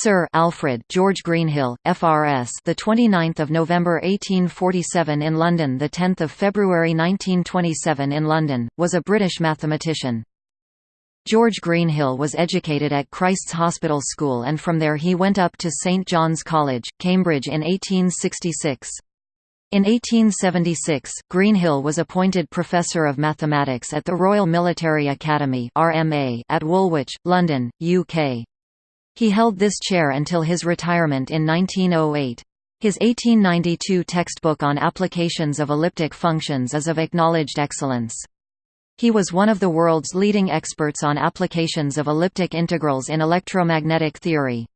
Sir Alfred George Greenhill, FRS, the 29th of November 1847 in London, the 10th of February 1927 in London, was a British mathematician. George Greenhill was educated at Christ's Hospital School and from there he went up to St John's College, Cambridge in 1866. In 1876, Greenhill was appointed Professor of Mathematics at the Royal Military Academy at Woolwich, London, UK. He held this chair until his retirement in 1908. His 1892 textbook on applications of elliptic functions is of acknowledged excellence. He was one of the world's leading experts on applications of elliptic integrals in electromagnetic theory.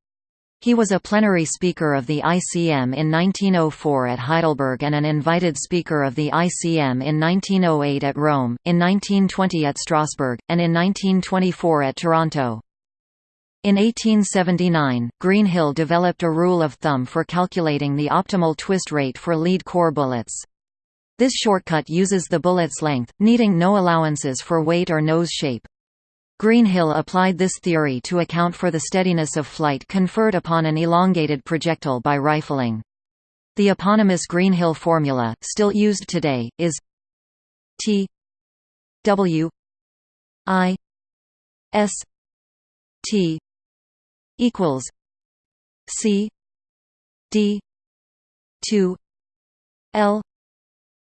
He was a plenary speaker of the ICM in 1904 at Heidelberg and an invited speaker of the ICM in 1908 at Rome, in 1920 at Strasbourg, and in 1924 at Toronto. In 1879, Greenhill developed a rule of thumb for calculating the optimal twist rate for lead core bullets. This shortcut uses the bullet's length, needing no allowances for weight or nose shape. Greenhill applied this theory to account for the steadiness of flight conferred upon an elongated projectile by rifling. The eponymous Greenhill formula, still used today, is T W I S T equals C D two L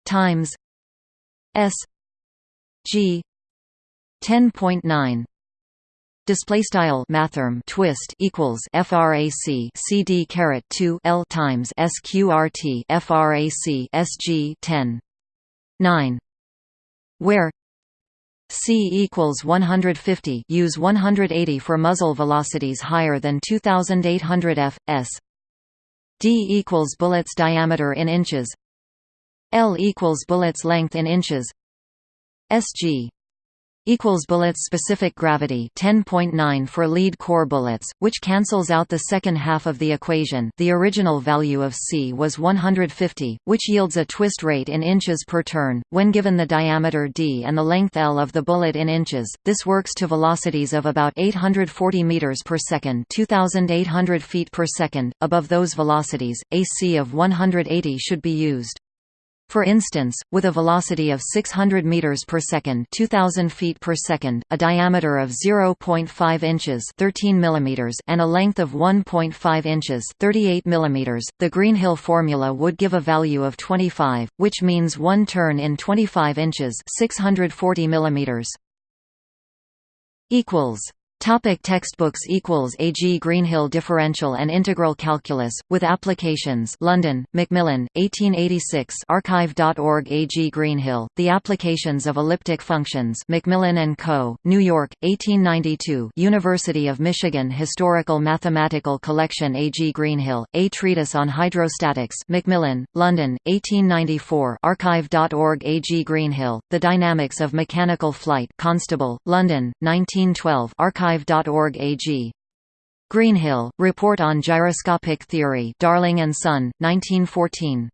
times S G ten point nine. Display style mathrm twist equals frac cd caret 2 l times sqrt frac sg 10 9 where C equals 150 use 180 for muzzle velocities higher than 2800 f s. D equals bullets diameter in inches. L equals bullets length in inches. SG equals bullets specific gravity 10.9 for lead core bullets which cancels out the second half of the equation. The original value of c was 150 which yields a twist rate in inches per turn. When given the diameter d and the length l of the bullet in inches this works to velocities of about 840 meters per second 2800 feet per second. Above those velocities a c of 180 should be used for instance, with a velocity of 600 meters per second, 2000 feet per second, a diameter of 0.5 inches, 13 millimeters, and a length of 1.5 inches, 38 millimeters, the Greenhill formula would give a value of 25, which means one turn in 25 inches, 640 millimeters. equals Topic textbooks equals A. G. Greenhill Differential and Integral Calculus, with Applications London, Macmillan, 1886 Archive.org A. G. Greenhill, The Applications of Elliptic Functions Macmillan & Co., New York, 1892 University of Michigan Historical Mathematical Collection A. G. Greenhill, A Treatise on Hydrostatics Macmillan, London, 1894 Archive.org A. G. Greenhill, The Dynamics of Mechanical Flight Constable, London, 1912 Archive archive.org AG. Greenhill, Report on Gyroscopic Theory Darling and Son, 1914.